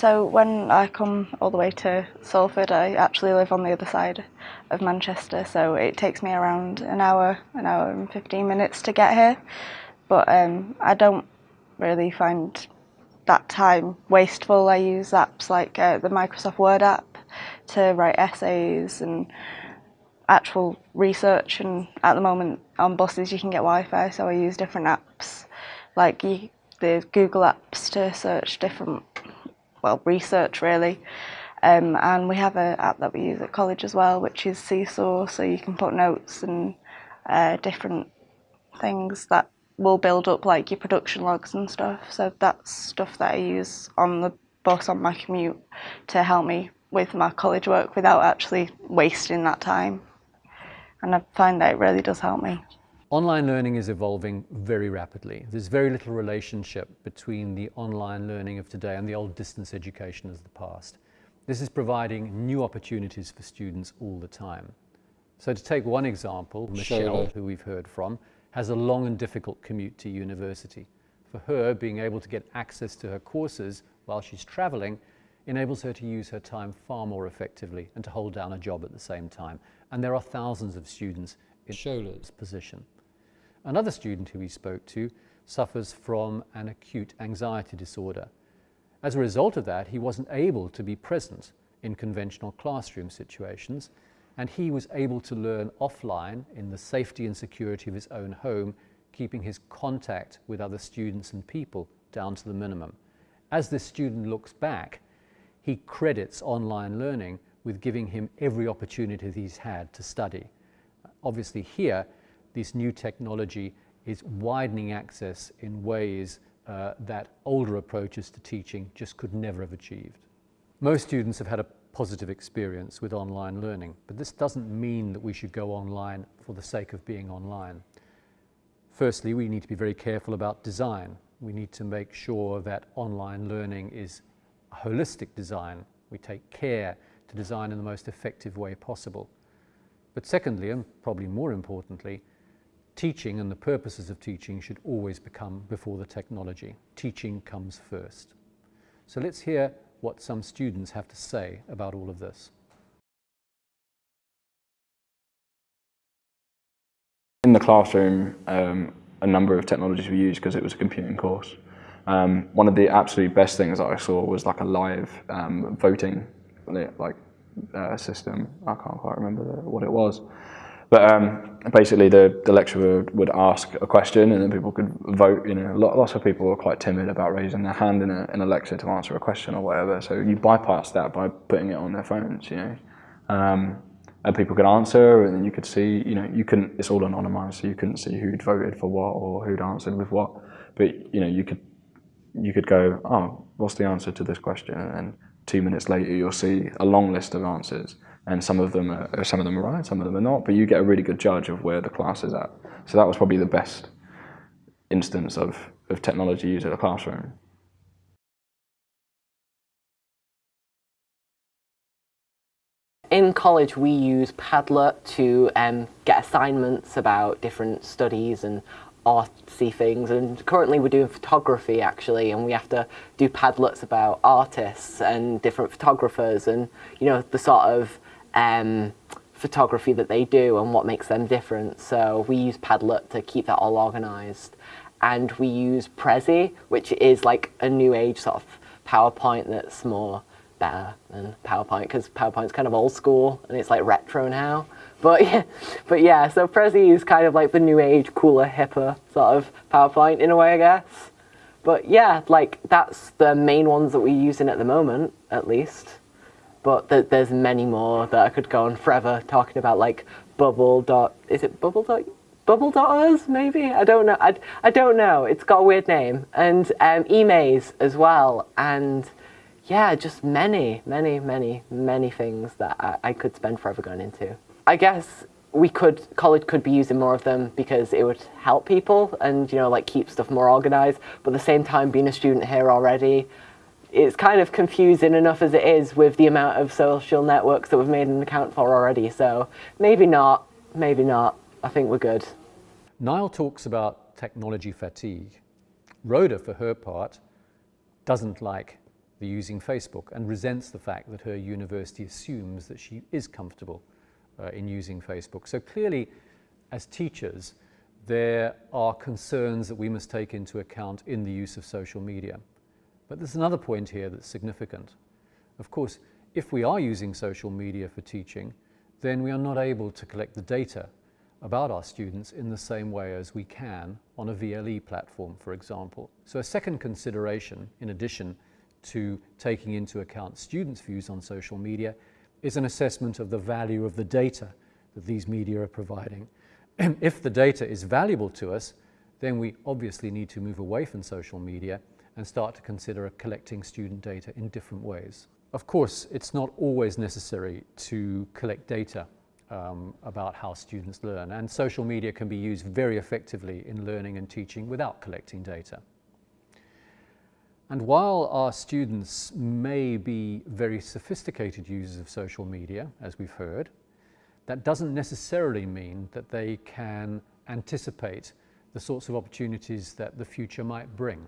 So when I come all the way to Salford, I actually live on the other side of Manchester, so it takes me around an hour, an hour and 15 minutes to get here. But um, I don't really find that time wasteful. I use apps like uh, the Microsoft Word app to write essays and actual research and at the moment on buses you can get Wi-Fi so I use different apps like the Google apps to search different well research really. Um, and we have an app that we use at college as well which is Seesaw so you can put notes and uh, different things that will build up like your production logs and stuff. So that's stuff that I use on the bus on my commute to help me with my college work without actually wasting that time. And I find that it really does help me. Online learning is evolving very rapidly. There's very little relationship between the online learning of today and the old distance education of the past. This is providing new opportunities for students all the time. So to take one example, Michelle, who we've heard from, has a long and difficult commute to university. For her, being able to get access to her courses while she's traveling enables her to use her time far more effectively and to hold down a job at the same time. And there are thousands of students in Shola's position. Another student who we spoke to suffers from an acute anxiety disorder. As a result of that, he wasn't able to be present in conventional classroom situations, and he was able to learn offline in the safety and security of his own home, keeping his contact with other students and people down to the minimum. As this student looks back, he credits online learning with giving him every opportunity he's had to study. Obviously here, this new technology is widening access in ways uh, that older approaches to teaching just could never have achieved. Most students have had a positive experience with online learning, but this doesn't mean that we should go online for the sake of being online. Firstly, we need to be very careful about design. We need to make sure that online learning is a holistic design. We take care to design in the most effective way possible. But secondly, and probably more importantly, teaching and the purposes of teaching should always become before the technology. Teaching comes first. So let's hear what some students have to say about all of this. In the classroom, um, a number of technologies were used because it was a computing course. Um, one of the absolute best things that I saw was like a live um, voting like uh, system. I can't quite remember the, what it was. But um, basically the, the lecturer would ask a question and then people could vote. You know, lots of people were quite timid about raising their hand in a, in a lecture to answer a question or whatever. So you bypass that by putting it on their phones, you know. Um, and people could answer and you could see, you know, you couldn't, it's all anonymized, so you couldn't see who'd voted for what or who'd answered with what. But, you know, you could you could go, oh, what's the answer to this question? And two minutes later, you'll see a long list of answers. And some of them are, some of them are right, some of them are not, but you get a really good judge of where the class is at. So that was probably the best instance of, of technology used in a classroom. In college, we use Padlet to um, get assignments about different studies and artsy things and currently we're doing photography actually and we have to do padlets about artists and different photographers and you know the sort of um, photography that they do and what makes them different so we use Padlet to keep that all organized and we use Prezi which is like a new age sort of PowerPoint that's more better than PowerPoint because PowerPoint's kind of old school and it's like retro now but yeah, but yeah, so Prezi is kind of like the new age, cooler, hipper sort of PowerPoint in a way, I guess. But yeah, like that's the main ones that we're using at the moment, at least. But th there's many more that I could go on forever talking about, like Bubble dot. Is it Bubble dot? Bubble Dotters, maybe? I don't know. I, I don't know. It's got a weird name. And um, Emaze as well. And yeah, just many, many, many, many things that I, I could spend forever going into. I guess we could, college could be using more of them because it would help people and, you know, like keep stuff more organized. But at the same time, being a student here already, it's kind of confusing enough as it is with the amount of social networks that we've made an account for already. So maybe not, maybe not. I think we're good. Niall talks about technology fatigue. Rhoda, for her part, doesn't like they're using Facebook and resents the fact that her university assumes that she is comfortable uh, in using Facebook. So clearly, as teachers, there are concerns that we must take into account in the use of social media. But there's another point here that's significant. Of course, if we are using social media for teaching, then we are not able to collect the data about our students in the same way as we can on a VLE platform, for example. So a second consideration, in addition to taking into account students' views on social media, is an assessment of the value of the data that these media are providing. if the data is valuable to us, then we obviously need to move away from social media and start to consider collecting student data in different ways. Of course, it's not always necessary to collect data um, about how students learn. And social media can be used very effectively in learning and teaching without collecting data. And while our students may be very sophisticated users of social media, as we've heard, that doesn't necessarily mean that they can anticipate the sorts of opportunities that the future might bring.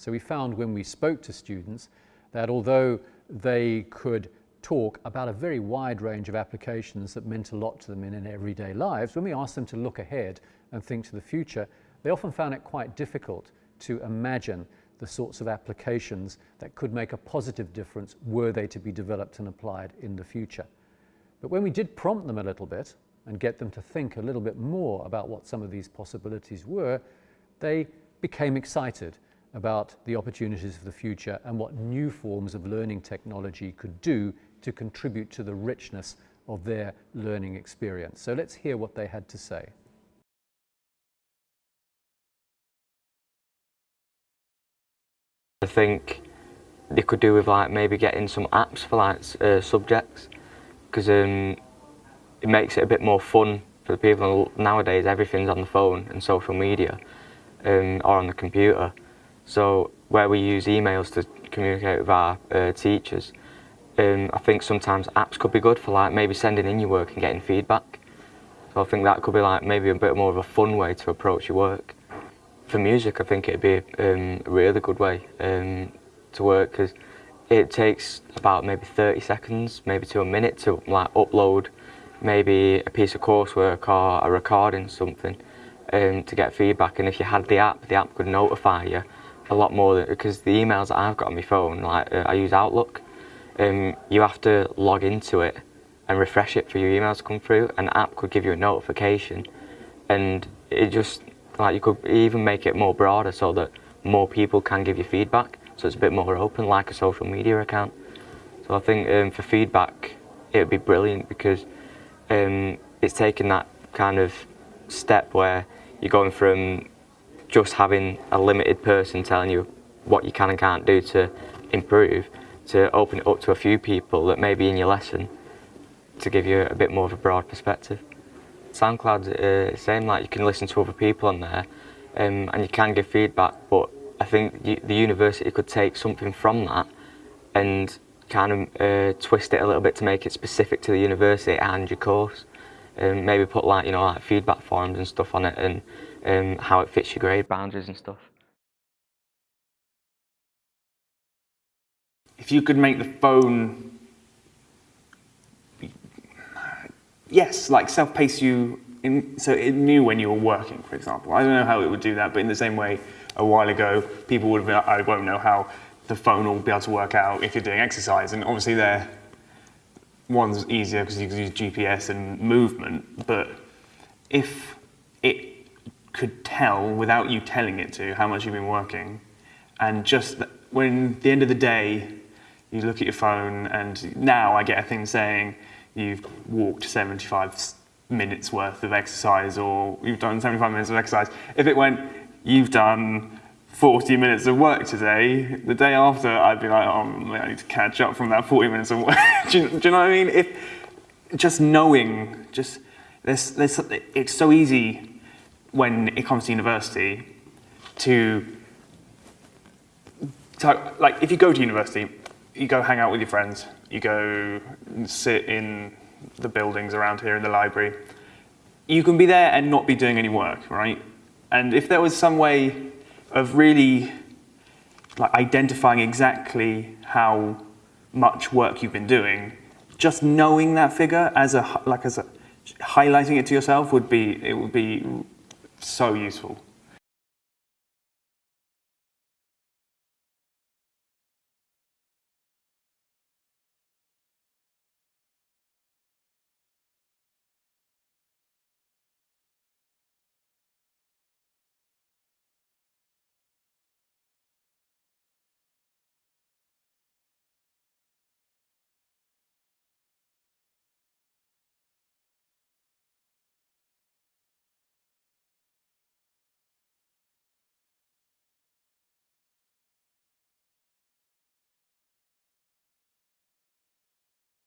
So we found when we spoke to students that although they could talk about a very wide range of applications that meant a lot to them in their everyday lives, when we asked them to look ahead and think to the future, they often found it quite difficult to imagine the sorts of applications that could make a positive difference were they to be developed and applied in the future. But when we did prompt them a little bit and get them to think a little bit more about what some of these possibilities were, they became excited about the opportunities of the future and what new forms of learning technology could do to contribute to the richness of their learning experience. So let's hear what they had to say. I think they could do with like maybe getting some apps for like uh, subjects because um, it makes it a bit more fun for the people nowadays everything's on the phone and social media um, or on the computer so where we use emails to communicate with our uh, teachers um, I think sometimes apps could be good for like maybe sending in your work and getting feedback. So I think that could be like maybe a bit more of a fun way to approach your work. For music, I think it'd be um, a really good way um, to work because it takes about maybe 30 seconds, maybe to a minute to like upload maybe a piece of coursework or a recording something um, to get feedback. And if you had the app, the app could notify you a lot more because the emails that I've got on my phone, like uh, I use Outlook, um, you have to log into it and refresh it for your emails to come through. An app could give you a notification and it just, like you could even make it more broader so that more people can give you feedback. So it's a bit more open, like a social media account. So I think um, for feedback, it would be brilliant because um, it's taken that kind of step where you're going from just having a limited person telling you what you can and can't do to improve to open it up to a few people that may be in your lesson to give you a bit more of a broad perspective. SoundCloud, uh, same, like you can listen to other people on there um, and you can give feedback, but I think the university could take something from that and kind of uh, twist it a little bit to make it specific to the university and your course. Um, maybe put like, you know, like feedback forms and stuff on it and um, how it fits your grade boundaries and stuff. if you could make the phone, yes, like self-pace you, in, so it knew when you were working, for example. I don't know how it would do that, but in the same way, a while ago, people would have been, I won't know how the phone will be able to work out if you're doing exercise, and obviously there, one's easier because you can use GPS and movement, but if it could tell without you telling it to how much you've been working, and just when the end of the day, you look at your phone and now I get a thing saying you've walked 75 minutes worth of exercise or you've done 75 minutes of exercise. If it went, you've done 40 minutes of work today, the day after I'd be like, oh, I need to catch up from that 40 minutes of work. do, you, do, you, know what I mean? If just knowing, just there's, there's, it's so easy when it comes to university to, to like if you go to university, you go hang out with your friends, you go sit in the buildings around here in the library. You can be there and not be doing any work, right? And if there was some way of really like identifying exactly how much work you've been doing, just knowing that figure as a like as a highlighting it to yourself would be it would be so useful.